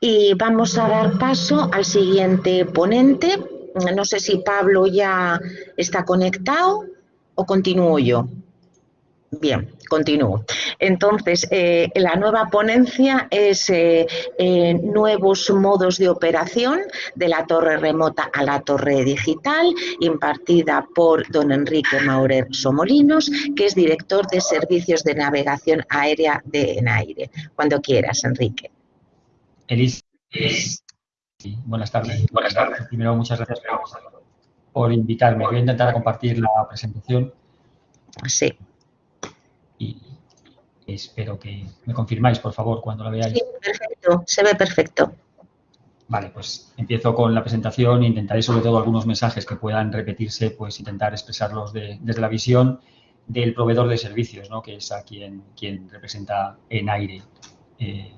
Y vamos a dar paso al siguiente ponente. No sé si Pablo ya está conectado o continúo yo. Bien, continúo. Entonces, eh, la nueva ponencia es eh, eh, nuevos modos de operación de la torre remota a la torre digital, impartida por don Enrique Maurer Somolinos, que es director de servicios de navegación aérea de Enaire. Cuando quieras, Enrique. Elis, buenas tardes. Buenas tardes. Primero, muchas gracias por invitarme. Voy a intentar compartir la presentación. Sí y espero que me confirmáis, por favor, cuando la veáis. Sí, perfecto, se ve perfecto. Vale, pues empiezo con la presentación. Intentaré sobre todo algunos mensajes que puedan repetirse, pues intentar expresarlos desde la visión del proveedor de servicios, ¿no? que es a quien, quien representa en aire. Eh,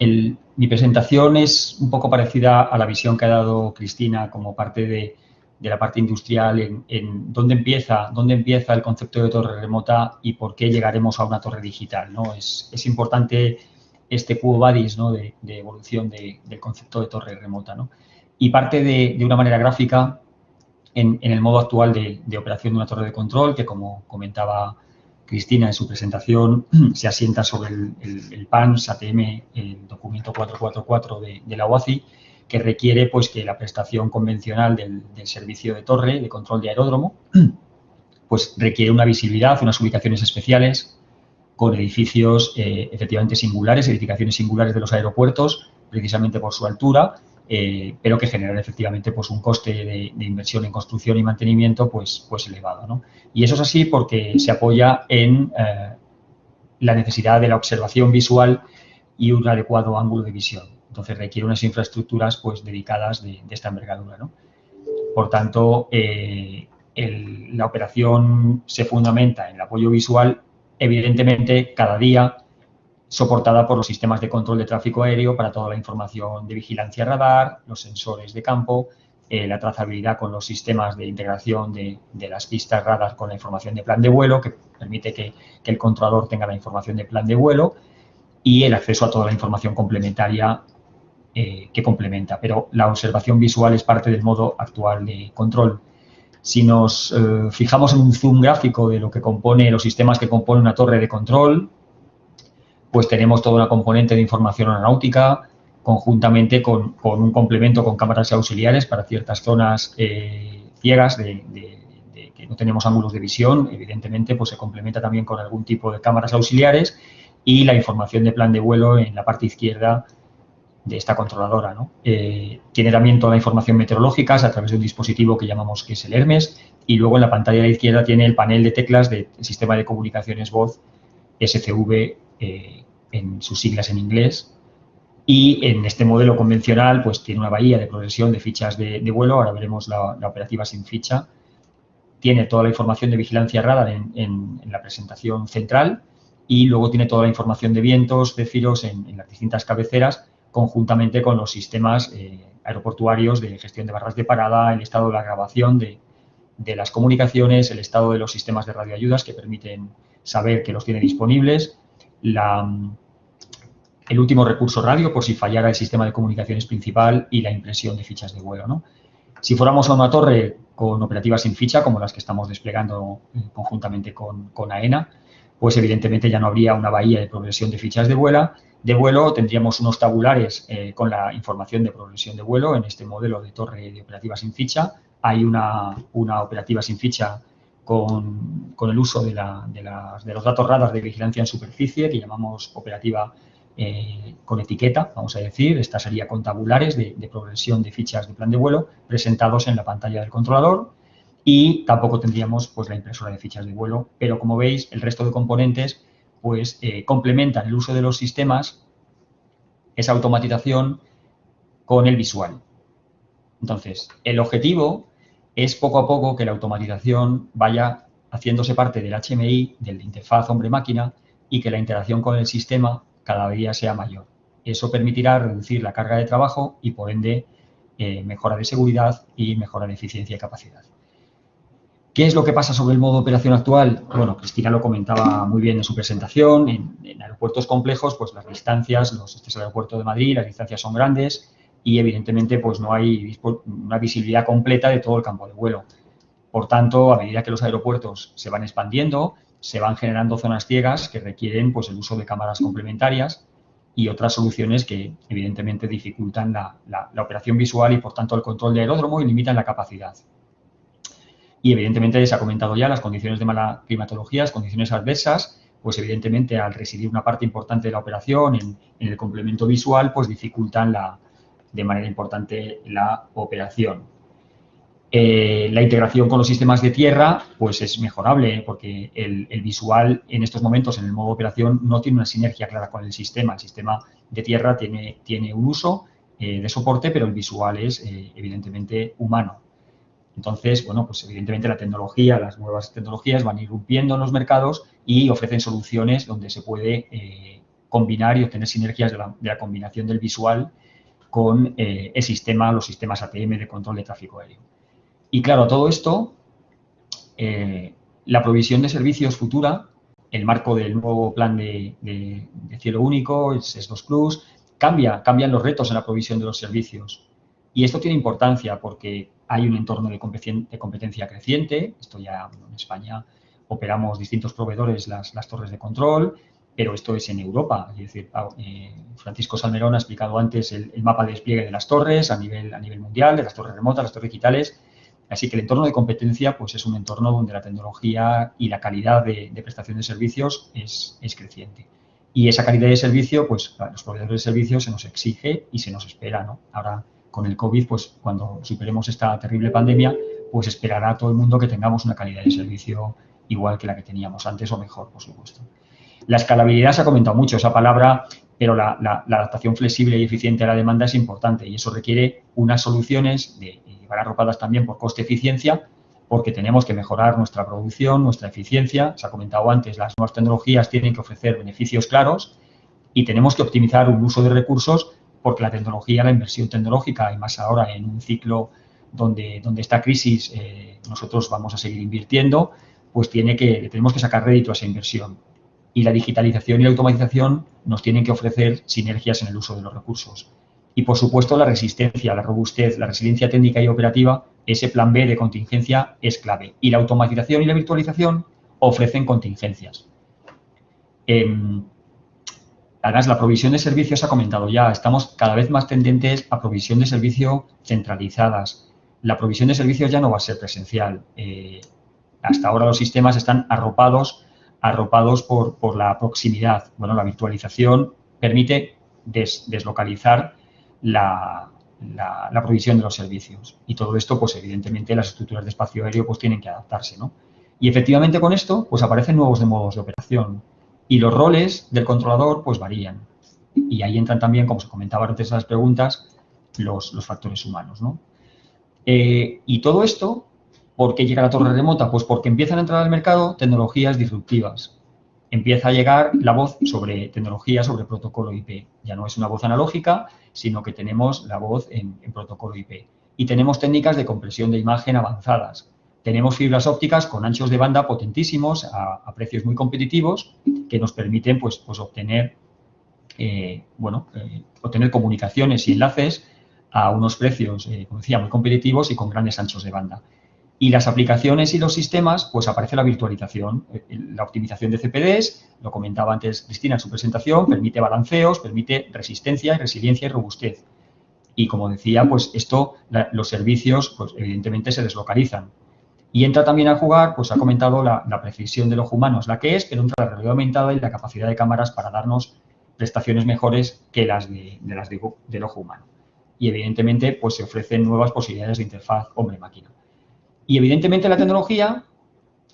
mi presentación es un poco parecida a la visión que ha dado Cristina como parte de, de la parte industrial en, dónde, empieza, dónde empieza el concepto de torre remota y por qué llegaremos a una torre digital. ¿no? Es, importante este Quo Vadis ¿no? de, evolución del concepto de torre remota. ¿no? Y parte de, una manera gráfica en, el modo actual de, operación de una torre de control, que como comentaba Cristina en su presentación, se asienta sobre el, el, el PAN, SATM, el documento 444 de, la OACI, que requiere pues, que la prestación convencional del, servicio de torre, de control de aeródromo, pues requiere una visibilidad, unas ubicaciones especiales con edificios eh, efectivamente singulares, edificaciones singulares de los aeropuertos, precisamente por su altura, eh, pero que generan efectivamente pues, un coste de, inversión en construcción y mantenimiento pues, pues elevado. Y eso es así porque se apoya en eh, la necesidad de la observación visual y un adecuado ángulo de visión. Entonces requiere unas infraestructuras pues, dedicadas de, esta envergadura. Por tanto, eh, la operación se fundamenta en el apoyo visual, evidentemente cada día soportada por los sistemas de control de tráfico aéreo para toda la información de vigilancia radar, los sensores de campo, eh, la trazabilidad con los sistemas de integración de, las pistas radar con la información de plan de vuelo, que permite que, el controlador tenga la información de plan de vuelo y el acceso a toda la información complementaria eh, que complementa, pero la observación visual es parte del modo actual de control. Si nos eh, fijamos en un zoom gráfico de lo que compone los sistemas que componen una torre de control, pues tenemos toda una componente de información aeronáutica conjuntamente con, un complemento con cámaras auxiliares para ciertas zonas eh, ciegas de, que no tenemos ángulos de visión. Evidentemente, pues se complementa también con algún tipo de cámaras auxiliares y la información de plan de vuelo en la parte izquierda de esta controladora. ¿no? Eh, tiene también toda la información meteorológica a través de un dispositivo que llamamos que es el Hermes y luego en la pantalla de la izquierda tiene el panel de teclas del sistema de comunicaciones voz SCV eh, en sus siglas en inglés. Y en este modelo convencional pues tiene una bahía de progresión de fichas de, vuelo, ahora veremos la, operativa sin ficha, tiene toda la información de vigilancia radar en, la presentación central y luego tiene toda la información de vientos, de filos en las distintas cabeceras conjuntamente con los sistemas eh, aeroportuarios de gestión de barras de parada, el estado de la grabación de, las comunicaciones, el estado de los sistemas de radioayudas que permiten saber que los tiene disponibles, el último recurso radio por si fallara el sistema de comunicaciones principal y la impresión de fichas de vuelo. Si fuéramos a una torre con operativas sin ficha, como las que estamos desplegando eh, conjuntamente con, con AENA, pues evidentemente ya no habría una bahía de progresión de fichas de vuelo, de vuelo, tendríamos unos tabulares eh, con la información de progresión de vuelo en este modelo de torre de operativa sin ficha. Hay una, operativa sin ficha con, el uso de, los datos radar de vigilancia en superficie, que llamamos operativa eh, con etiqueta, vamos a decir. Esta sería con tabulares de, progresión de fichas de plan de vuelo presentados en la pantalla del controlador y tampoco tendríamos pues, la impresora de fichas de vuelo, pero como veis, el resto de componentes pues eh, complementan el uso de los sistemas, esa automatización con el visual. Entonces, el objetivo es poco a poco que la automatización vaya haciéndose parte del HMI, del interfaz hombre-máquina, y que la interacción con el sistema cada día sea mayor. Eso permitirá reducir la carga de trabajo y, por ende, eh, mejora de seguridad y mejora de eficiencia y capacidad. ¿Qué es lo que pasa sobre el modo de operación actual? Bueno, Cristina lo comentaba muy bien en su presentación. En, aeropuertos complejos, pues las distancias, los, este es el aeropuerto de Madrid, las distancias son grandes y evidentemente pues no hay una visibilidad completa de todo el campo de vuelo. Por tanto, a medida que los aeropuertos se van expandiendo, se van generando zonas ciegas que requieren pues, el uso de cámaras complementarias y otras soluciones que evidentemente dificultan la, la operación visual y por tanto el control de aeródromo y limitan la capacidad. Y evidentemente se ha comentado ya las condiciones de mala climatología, las condiciones adversas, pues evidentemente al residir una parte importante de la operación en, el complemento visual, pues dificultan la, de manera importante la operación. Eh, la integración con los sistemas de tierra pues es mejorable porque el, visual en estos momentos en el modo operación no tiene una sinergia clara con el sistema. El sistema de tierra tiene, tiene un uso eh, de soporte, pero el visual es eh, evidentemente humano. Entonces, bueno, pues evidentemente la tecnología, las nuevas tecnologías van irrumpiendo en los mercados y ofrecen soluciones donde se puede eh, combinar y obtener sinergias de la, combinación del visual con eh, el sistema, los sistemas ATM de control de tráfico aéreo. Y claro, todo esto, eh, la provisión de servicios futura, el marco del nuevo plan de, cielo único, el SES2 Plus, cambia, cambian los retos en la provisión de los servicios. Y esto tiene importancia porque hay un entorno de competencia creciente. Esto ya en España operamos distintos proveedores las, torres de control, pero esto es en Europa. Es decir, ah, eh, Francisco Salmerón ha explicado antes el, mapa de despliegue de las torres a nivel, a mundial, de las torres remotas, las torres digitales. Así que el entorno de competencia pues es un entorno donde la tecnología y la calidad de, prestación de servicios es, creciente. Y esa calidad de servicio, pues a los proveedores de servicios se nos exige y se nos espera. Ahora con el COVID, pues cuando superemos esta terrible pandemia, pues esperará todo el mundo que tengamos una calidad de servicio igual que la que teníamos antes o mejor, por supuesto. La escalabilidad se ha comentado mucho, esa palabra, pero la, adaptación flexible y eficiente a la demanda es importante y eso requiere unas soluciones de, llevar arropadas también por coste-eficiencia, porque tenemos que mejorar nuestra producción, nuestra eficiencia. Se ha comentado antes, las nuevas tecnologías tienen que ofrecer beneficios claros y tenemos que optimizar un uso de recursos porque la tecnología, la inversión tecnológica, y más ahora en un ciclo donde, donde esta crisis eh, nosotros vamos a seguir invirtiendo, pues tiene que, tenemos que sacar rédito a esa inversión. Y la digitalización y la automatización nos tienen que ofrecer sinergias en el uso de los recursos. Y, por supuesto, la resistencia, la robustez, la resiliencia técnica y operativa, ese plan B de contingencia es clave. Y la automatización y la virtualización ofrecen contingencias. Em, Además, la provisión de servicios ha comentado ya, estamos cada vez más tendentes a provisión de servicio centralizadas. La provisión de servicios ya no va a ser presencial. Eh, hasta ahora los sistemas están arropados, arropados por, la proximidad. Bueno, la virtualización permite deslocalizar la, provisión de los servicios. Y todo esto, pues evidentemente, las estructuras de espacio aéreo pues tienen que adaptarse, ¿no? Y efectivamente con esto, pues aparecen nuevos modos de operación. Y los roles del controlador pues varían. Y ahí entran también, como se comentaba antes en las preguntas, los, factores humanos. ¿no? Eh, y todo esto, ¿por qué llega la torre remota? Pues porque empiezan a entrar al mercado tecnologías disruptivas. Empieza a llegar la voz sobre tecnología, sobre protocolo IP. Ya no es una voz analógica, sino que tenemos la voz en, protocolo IP. Y tenemos técnicas de compresión de imagen avanzadas tenemos fibras ópticas con anchos de banda potentísimos a, precios muy competitivos que nos permiten pues, pues obtener, eh, eh, obtener comunicaciones y enlaces a unos precios, eh, como decía, muy competitivos y con grandes anchos de banda. Y las aplicaciones y los sistemas, pues aparece la virtualización, la optimización de CPDs, lo comentaba antes Cristina en su presentación, permite balanceos, permite resistencia, resiliencia y robustez. Y como decía, pues esto, los servicios, pues evidentemente se deslocalizan. Y entra también a jugar, pues ha comentado la, precisión del ojo humano es la que es, pero entra la realidad aumentada y la capacidad de cámaras para darnos prestaciones mejores que las de, las del ojo humano. Y evidentemente, pues se ofrecen nuevas posibilidades de interfaz hombre-máquina. Y evidentemente la tecnología,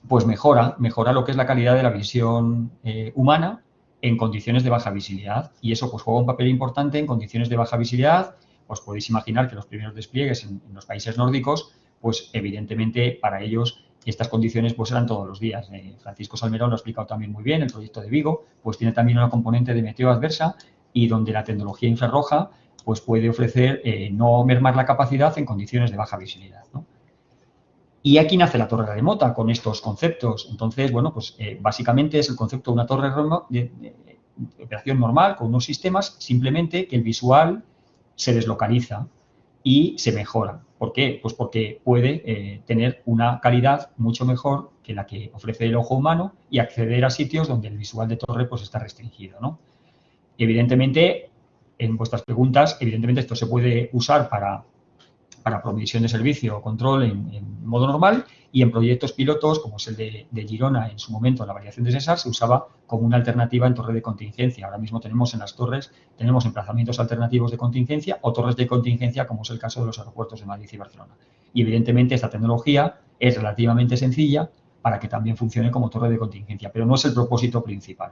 pues mejora, mejora lo que es la calidad de la visión eh, humana en condiciones de baja visibilidad. Y eso pues juega un papel importante en condiciones de baja visibilidad. Os podéis imaginar que los primeros despliegues en los países nórdicos pues evidentemente para ellos estas condiciones pues eran todos los días. Eh, Francisco Salmerón lo ha explicado también muy bien, el proyecto de Vigo pues tiene también una componente de meteo adversa y donde la tecnología infrarroja pues puede ofrecer eh, no mermar la capacidad en condiciones de baja visibilidad. Y aquí nace la torre remota con estos conceptos. Entonces, bueno, pues eh, básicamente es el concepto de una torre de, de, operación normal con unos sistemas, simplemente que el visual se deslocaliza y se mejora. ¿Por qué? Pues porque puede eh, tener una calidad mucho mejor que la que ofrece el ojo humano y acceder a sitios donde el visual de torre pues está restringido, ¿no? Evidentemente, en vuestras preguntas, evidentemente esto se puede usar para para provisión de servicio o control en, modo normal y en proyectos pilotos, como es el de, Girona en su momento, la variación de César, se usaba como una alternativa en torre de contingencia. Ahora mismo tenemos en las torres, tenemos emplazamientos alternativos de contingencia o torres de contingencia, como es el caso de los aeropuertos de Madrid y Barcelona. Y evidentemente esta tecnología es relativamente sencilla para que también funcione como torre de contingencia, pero no es el propósito principal.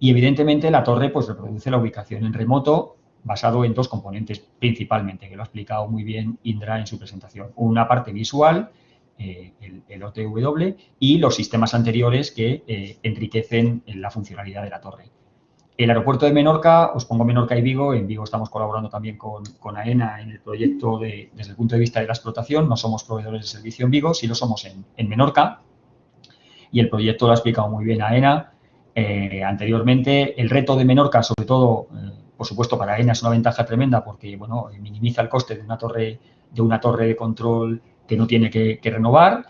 Y evidentemente la torre pues reproduce la ubicación en remoto basado en dos componentes principalmente, que lo ha explicado muy bien Indra en su presentación. Una parte visual, eh, el, OTW, y los sistemas anteriores que eh, enriquecen la funcionalidad de la torre. El aeropuerto de Menorca, os pongo Menorca y Vigo, en Vigo estamos colaborando también con, AENA en el proyecto desde el punto de vista de la explotación, no somos proveedores de servicio en Vigo, sí lo somos en, Menorca, y el proyecto lo ha explicado muy bien AENA. Eh, anteriormente, el reto de Menorca, sobre todo por supuesto, para ENA es una ventaja tremenda porque, bueno, minimiza el coste de una torre de, una torre de control que no tiene que, renovar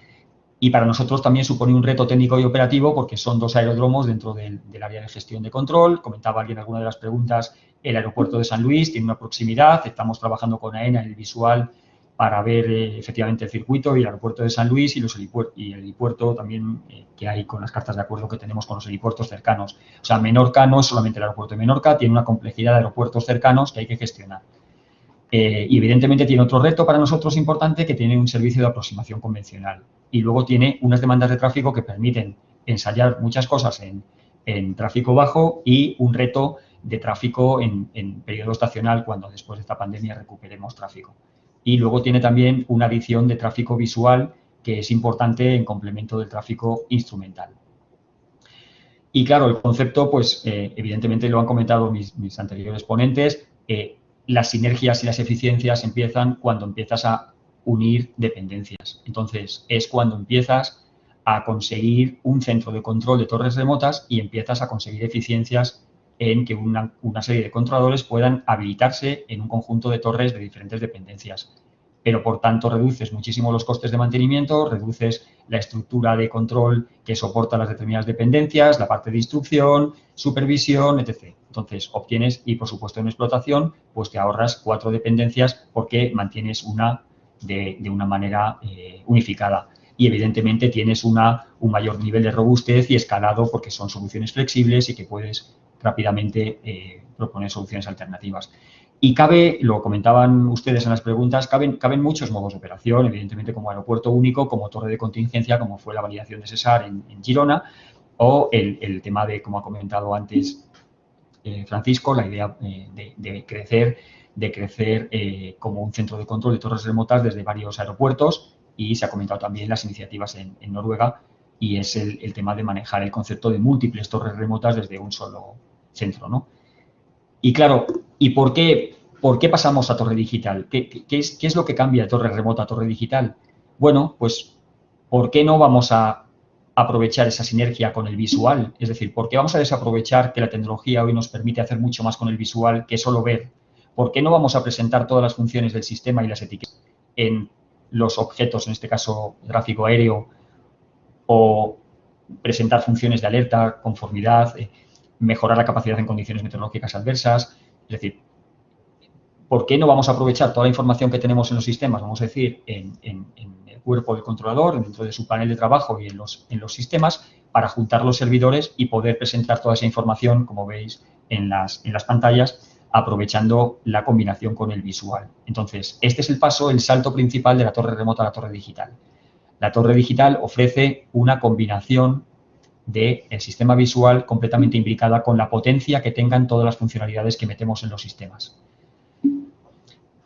y para nosotros también supone un reto técnico y operativo porque son dos aeródromos dentro del, área de gestión de control. Comentaba alguien en alguna de las preguntas, el aeropuerto de San Luis tiene una proximidad, estamos trabajando con AENA en el visual para ver eh, efectivamente el circuito y el aeropuerto de San Luis y, los y el helipuerto también eh, que hay con las cartas de acuerdo que tenemos con los helipuertos cercanos. O sea, Menorca no es solamente el aeropuerto de Menorca, tiene una complejidad de aeropuertos cercanos que hay que gestionar. Eh, y evidentemente tiene otro reto para nosotros importante que tiene un servicio de aproximación convencional. Y luego tiene unas demandas de tráfico que permiten ensayar muchas cosas en, tráfico bajo y un reto de tráfico en, en periodo estacional cuando después de esta pandemia recuperemos tráfico y luego tiene también una adición de tráfico visual que es importante en complemento del tráfico instrumental. Y claro, el concepto, pues eh, evidentemente lo han comentado mis, anteriores ponentes, eh, las sinergias y las eficiencias empiezan cuando empiezas a unir dependencias. Entonces, es cuando empiezas a conseguir un centro de control de torres remotas y empiezas a conseguir eficiencias en que una, serie de controladores puedan habilitarse en un conjunto de torres de diferentes dependencias. Pero, por tanto, reduces muchísimo los costes de mantenimiento, reduces la estructura de control que soporta las determinadas dependencias, la parte de instrucción, supervisión, etc. Entonces, obtienes, y por supuesto en explotación, pues te ahorras cuatro dependencias porque mantienes una de, una manera eh, unificada y evidentemente tienes una, un mayor nivel de robustez y escalado porque son soluciones flexibles y que puedes rápidamente eh, proponer soluciones alternativas. Y cabe, lo comentaban ustedes en las preguntas, caben, caben muchos modos de operación, evidentemente como aeropuerto único, como torre de contingencia, como fue la validación de Cesar en, Girona, o el, tema de, como ha comentado antes eh, Francisco, la idea eh, de, crecer, de crecer como un centro de control de torres remotas desde varios aeropuertos y se ha comentado también las iniciativas en, Noruega y es el, el, tema de manejar el concepto de múltiples torres remotas desde un solo, centro, ¿no? Y claro, ¿y por qué, por qué pasamos a torre digital? ¿Qué, es, ¿Qué, es, lo que cambia de torre remota a torre digital? Bueno, pues, ¿por qué no vamos a aprovechar esa sinergia con el visual? Es decir, ¿por qué vamos a desaprovechar que la tecnología hoy nos permite hacer mucho más con el visual que solo ver? ¿Por qué no vamos a presentar todas las funciones del sistema y las etiquetas en los objetos, en este caso gráfico aéreo, o presentar funciones de alerta, conformidad, eh, mejorar la capacidad en condiciones meteorológicas adversas. Es decir, ¿por qué no vamos a aprovechar toda la información que tenemos en los sistemas, vamos a decir, en, el cuerpo del controlador, dentro de su panel de trabajo y en los, en los sistemas, para juntar los servidores y poder presentar toda esa información, como veis en las, en las pantallas, aprovechando la combinación con el visual. Entonces, este es el paso, el salto principal de la torre remota a la torre digital. La torre digital ofrece una combinación del sistema visual completamente implicada con la potencia que tengan todas las funcionalidades que metemos en los sistemas.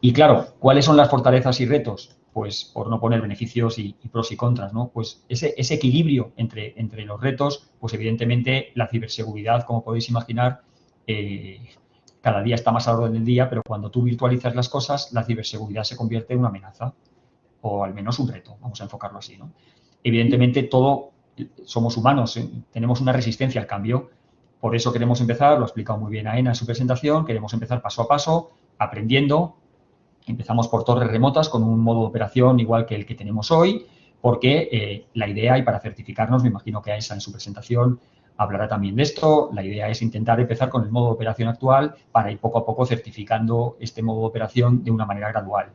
Y claro, ¿cuáles son las fortalezas y retos? Pues por no poner beneficios y, pros y contras, ¿no? Pues ese, equilibrio entre, entre, los retos, pues evidentemente la ciberseguridad, como podéis imaginar, eh, cada día está más a orden del día, pero cuando tú virtualizas las cosas, la ciberseguridad se convierte en una amenaza. O al menos un reto, vamos a enfocarlo así. ¿no? Evidentemente, todo somos humanos, ¿eh? tenemos una resistencia al cambio, por eso queremos empezar, lo ha explicado muy bien Aena en su presentación, queremos empezar paso a paso, aprendiendo. Empezamos por torres remotas con un modo de operación igual que el que tenemos hoy, porque eh, la idea, y para certificarnos, me imagino que Aesa en su presentación hablará también de esto, la idea es intentar empezar con el modo de operación actual para ir poco a poco certificando este modo de operación de una manera gradual.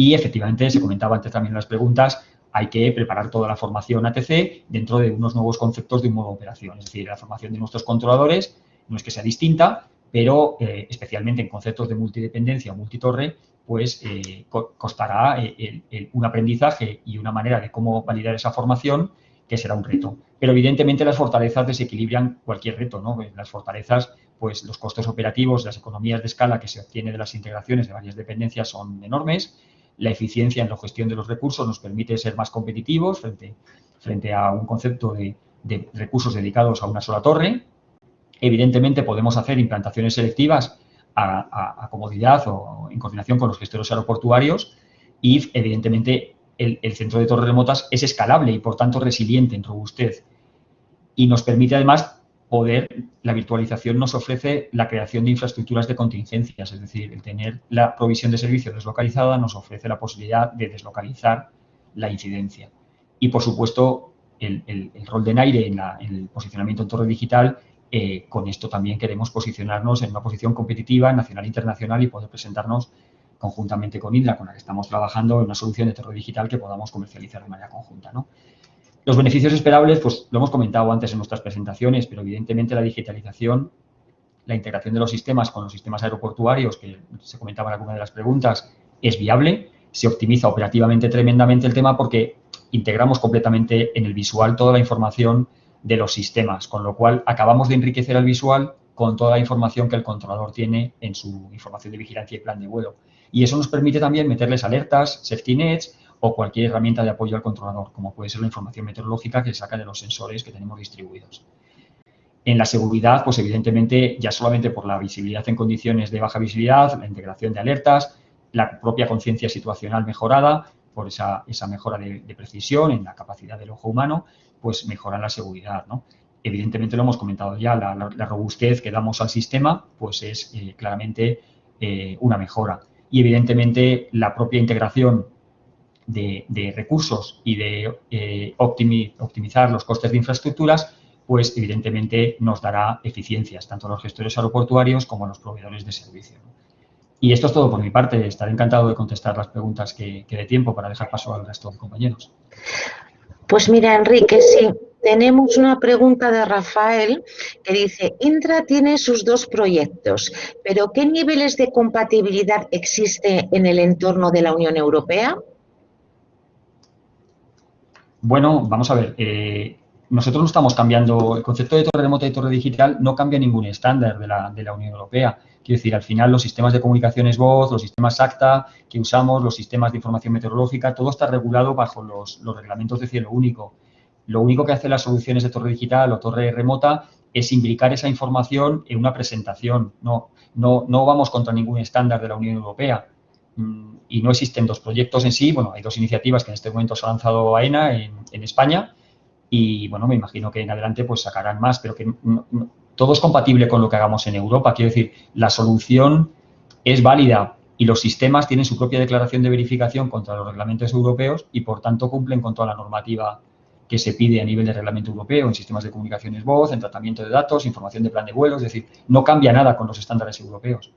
Y efectivamente, se comentaba antes también en las preguntas, hay que preparar toda la formación ATC dentro de unos nuevos conceptos de un modo operación. Es decir, la formación de nuestros controladores no es que sea distinta, pero eh, especialmente en conceptos de multidependencia o multitorre, pues eh, costará eh, un aprendizaje y una manera de cómo validar esa formación que será un reto. Pero evidentemente las fortalezas desequilibran cualquier reto, ¿no? Las fortalezas, pues los costos operativos, las economías de escala que se obtiene de las integraciones de varias dependencias son enormes la eficiencia en la gestión de los recursos nos permite ser más competitivos frente, frente a un concepto de, recursos dedicados a una sola torre. Evidentemente podemos hacer implantaciones selectivas a, comodidad o en coordinación con los gestores aeroportuarios y evidentemente el, el, centro de torres remotas es escalable y por tanto resiliente en robustez y nos permite además poder, la virtualización nos ofrece la creación de infraestructuras de contingencias, es decir, el tener la provisión de servicio deslocalizada nos ofrece la posibilidad de deslocalizar la incidencia. Y, por supuesto, el, rol de NAIRE en, el posicionamiento en torre digital, eh, con esto también queremos posicionarnos en una posición competitiva, nacional e internacional y poder presentarnos conjuntamente con Indra, con la que estamos trabajando en una solución de torre digital que podamos comercializar de manera conjunta. ¿no? Los beneficios esperables, pues lo hemos comentado antes en nuestras presentaciones, pero evidentemente la digitalización, la integración de los sistemas con los sistemas aeroportuarios, que se comentaba en alguna de las preguntas, es viable, se optimiza operativamente tremendamente el tema porque integramos completamente en el visual toda la información de los sistemas, con lo cual acabamos de enriquecer el visual con toda la información que el controlador tiene en su información de vigilancia y plan de vuelo. Y eso nos permite también meterles alertas, safety nets o cualquier herramienta de apoyo al controlador, como puede ser la información meteorológica que saca de los sensores que tenemos distribuidos. En la seguridad, pues evidentemente, ya solamente por la visibilidad en condiciones de baja visibilidad, la integración de alertas, la propia conciencia situacional mejorada, por esa, esa mejora de, precisión en la capacidad del ojo humano, pues mejora la seguridad, ¿no? Evidentemente lo hemos comentado ya, la, robustez que damos al sistema, pues es eh, claramente eh, una mejora. Y evidentemente la propia integración de, recursos y de eh, optimizar los costes de infraestructuras, pues evidentemente nos dará eficiencias, tanto a los gestores aeroportuarios como a los proveedores de servicio. Y esto es todo por mi parte. Estaré encantado de contestar las preguntas que quede tiempo para dejar paso al resto de compañeros. Pues mira, Enrique, sí, tenemos una pregunta de Rafael que dice, Indra tiene sus dos proyectos, pero ¿qué niveles de compatibilidad existe en el entorno de la Unión Europea? Bueno, vamos a ver. Eh, nosotros no estamos cambiando, el concepto de torre remota y torre digital no cambia ningún estándar de la, de la Unión Europea. Quiero decir, al final los sistemas de comunicaciones voz, los sistemas ACTA que usamos, los sistemas de información meteorológica, todo está regulado bajo los, reglamentos de cielo único. Lo único que hacen las soluciones de torre digital o torre remota es imbricar esa información en una presentación. No, no, no vamos contra ningún estándar de la Unión Europea. Y no existen dos proyectos en sí. Bueno, hay dos iniciativas que en este momento se ha lanzado AENA en, en España y, bueno, me imagino que en adelante pues sacarán más, pero que todo es compatible con lo que hagamos en Europa. Quiero decir, la solución es válida y los sistemas tienen su propia declaración de verificación contra los reglamentos europeos y, por tanto, cumplen con toda la normativa que se pide a nivel de reglamento europeo en sistemas de comunicaciones voz, en tratamiento de datos, información de plan de vuelo, es decir, no cambia nada con los estándares europeos.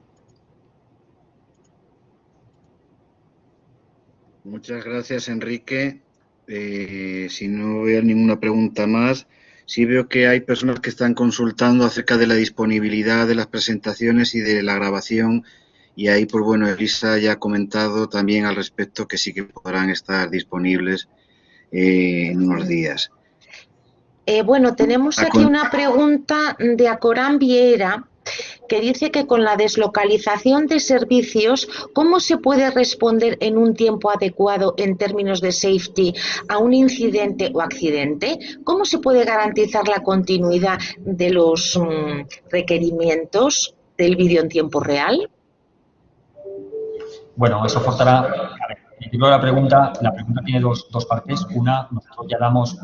Muchas gracias, Enrique. Eh, si no veo ninguna pregunta más, sí veo que hay personas que están consultando acerca de la disponibilidad de las presentaciones y de la grabación. Y ahí, pues bueno, Elisa ya ha comentado también al respecto que sí que podrán estar disponibles eh, en unos días. Eh, bueno, tenemos aquí una pregunta de Acorán Viera que dice que con la deslocalización de servicios, ¿cómo se puede responder en un tiempo adecuado en términos de safety a un incidente o accidente? ¿Cómo se puede garantizar la continuidad de los mm, requerimientos del vídeo en tiempo real? Bueno, eso forzará, entiendo la pregunta, la pregunta tiene dos, dos partes. Una, nosotros ya damos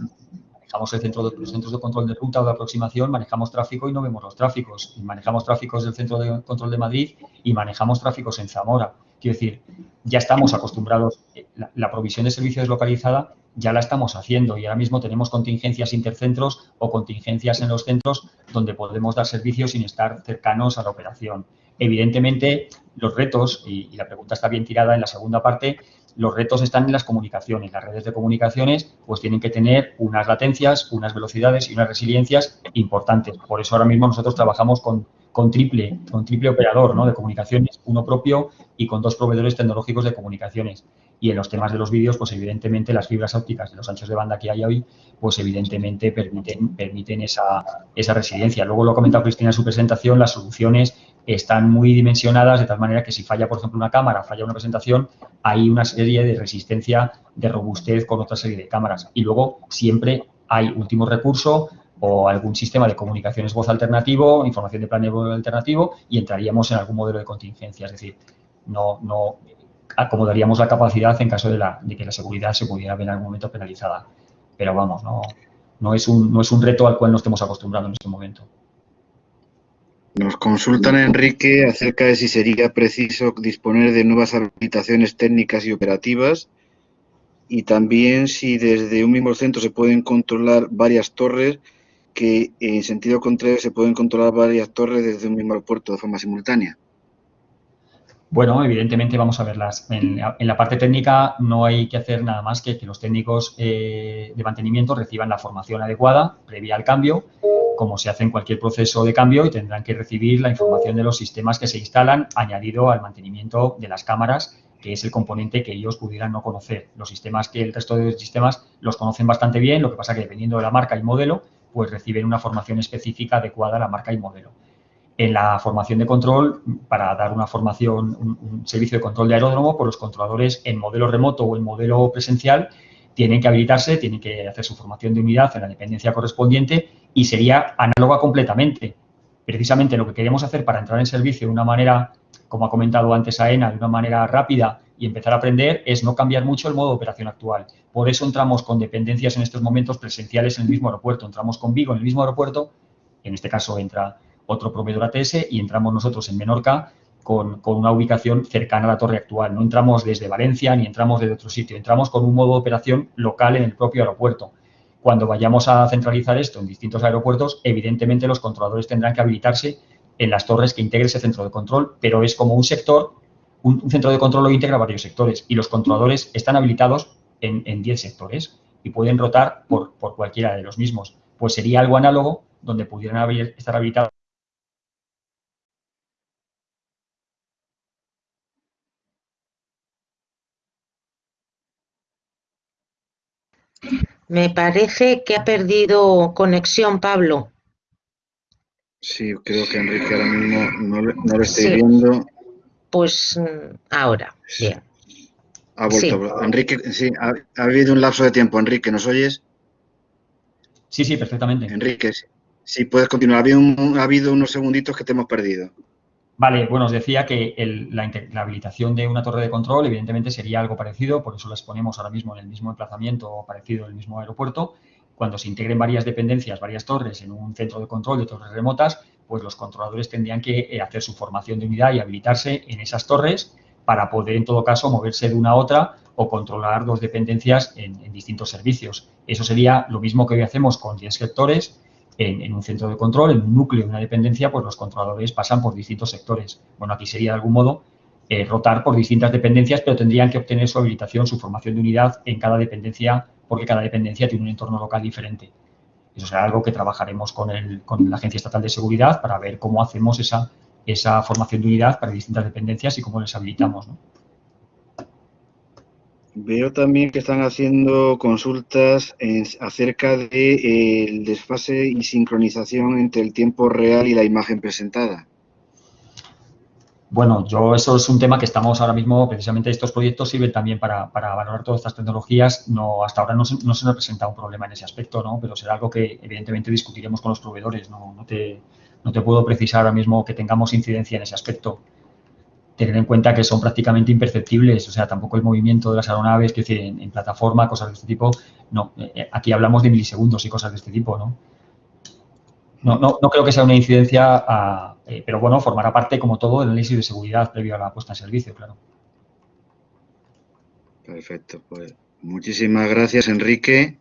manejamos el centro de, los centros de control de ruta o de aproximación, manejamos tráfico y no vemos los tráficos. Manejamos tráficos del centro de control de Madrid y manejamos tráficos en Zamora. Quiero decir, ya estamos acostumbrados, eh, la, provisión de servicios deslocalizada ya la estamos haciendo y ahora mismo tenemos contingencias intercentros o contingencias en los centros donde podemos dar servicios sin estar cercanos a la operación. Evidentemente, los retos, y la pregunta está bien tirada en la segunda parte, los retos están en las comunicaciones. Las redes de comunicaciones pues tienen que tener unas latencias, unas velocidades y unas resiliencias importantes. Por eso ahora mismo nosotros trabajamos con, triple, con triple operador ¿no? de comunicaciones, uno propio y con dos proveedores tecnológicos de comunicaciones. Y en los temas de los vídeos, pues evidentemente las fibras ópticas de los anchos de banda que hay hoy, pues evidentemente permiten, permiten esa, esa resiliencia. Luego lo ha comentado Cristina en su presentación, las soluciones están muy dimensionadas de tal manera que si falla, por ejemplo, una cámara, falla una presentación, hay una serie de resistencia, de robustez con otra serie de cámaras. Y luego siempre hay último recurso o algún sistema de comunicaciones voz alternativo, información de planeo alternativo y entraríamos en algún modelo de contingencia. Es decir, no, no acomodaríamos la capacidad en caso de, la, de que la seguridad se pudiera ver en algún momento penalizada. Pero vamos, no, no, es un, no es un reto al cual no estemos acostumbrados en este momento. Nos consultan, Enrique, acerca de si sería preciso disponer de nuevas habilitaciones técnicas y operativas y también si desde un mismo centro se pueden controlar varias torres, que en sentido contrario se pueden controlar varias torres desde un mismo aeropuerto de forma simultánea. Bueno, evidentemente vamos a verlas. En, la parte técnica no hay que hacer nada más que que los técnicos eh, de mantenimiento reciban la formación adecuada previa al cambio como se hace en cualquier proceso de cambio y tendrán que recibir la información de los sistemas que se instalan añadido al mantenimiento de las cámaras, que es el componente que ellos pudieran no conocer. Los sistemas que el resto de los sistemas los conocen bastante bien, lo que pasa que dependiendo de la marca y modelo, pues reciben una formación específica adecuada a la marca y modelo. En la formación de control, para dar una formación, un, servicio de control de aeródromo, pues los controladores en modelo remoto o en modelo presencial tienen que habilitarse, tienen que hacer su formación de unidad en la dependencia correspondiente y sería análoga completamente. Precisamente lo que queremos hacer para entrar en servicio de una manera, como ha comentado antes AENA, de una manera rápida y empezar a aprender, es no cambiar mucho el modo de operación actual. Por eso entramos con dependencias en estos momentos presenciales en el mismo aeropuerto. Entramos con Vigo en el mismo aeropuerto, en este caso entra otro proveedor ATS y entramos nosotros en Menorca con, una ubicación cercana a la torre actual. No entramos desde Valencia ni entramos desde otro sitio, entramos con un modo de operación local en el propio aeropuerto. Cuando vayamos a centralizar esto en distintos aeropuertos, evidentemente los controladores tendrán que habilitarse en las torres que integre ese centro de control, pero es como un sector, un, centro de control lo integra varios sectores y los controladores están habilitados en 10 sectores y pueden rotar por, por cualquiera de los mismos. Pues sería algo análogo donde pudieran estar habilitados Me parece que ha perdido conexión, Pablo. Sí, creo que Enrique ahora mismo no, lo estoy viendo. Pues mm, ahora, bien. Ha vuelto. Enrique, sí, ha, habido un lapso de tiempo. Enrique, ¿nos oyes? Sí, sí, perfectamente. Enrique, sí, puedes continuar. ha habido unos segunditos que te hemos perdido. Vale, bueno, os decía que la, habilitación de una torre de control evidentemente sería algo parecido, por eso las ponemos ahora mismo en el mismo emplazamiento o parecido en el mismo aeropuerto. Cuando se integren varias dependencias, varias torres en un centro de control de torres remotas, pues los controladores tendrían que eh, hacer su formación de unidad y habilitarse en esas torres para poder, en todo caso, moverse de una a otra o controlar dos dependencias en, en distintos servicios. Eso sería lo mismo que hoy hacemos con 10 sectores, en, un centro de control, en un núcleo, de una dependencia, pues los controladores pasan por distintos sectores. Bueno, aquí sería de algún modo eh, rotar por distintas dependencias, pero tendrían que obtener su habilitación, su formación de unidad en cada dependencia, porque cada dependencia tiene un entorno local diferente. Eso será algo que trabajaremos con, la Agencia Estatal de Seguridad para ver cómo hacemos esa, formación de unidad para distintas dependencias y cómo les habilitamos. Veo también que están haciendo consultas acerca del de, el desfase y sincronización entre el tiempo real y la imagen presentada. Bueno, yo eso es un tema que estamos ahora mismo, precisamente estos proyectos sirven también para, valorar todas estas tecnologías. No, hasta ahora no se, no se, nos presenta un problema en ese aspecto, ¿no? pero será algo que evidentemente discutiremos con los proveedores. No, te, no te puedo precisar ahora mismo que tengamos incidencia en ese aspecto tener en cuenta que son prácticamente imperceptibles, o sea, tampoco el movimiento de las aeronaves, que decir, en, plataforma, cosas de este tipo, no, eh, eh, aquí hablamos de milisegundos y cosas de este tipo, ¿no? No, no, no creo que sea una incidencia, eh, pero bueno, formará parte, como todo, del análisis de seguridad previo a la puesta en servicio, claro. Perfecto, pues muchísimas gracias, Enrique.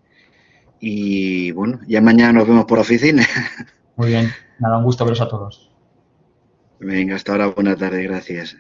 Y bueno, ya mañana nos vemos por oficina. Muy bien, nada, un gusto veros a todos. Venga, hasta ahora, buena tarde, gracias.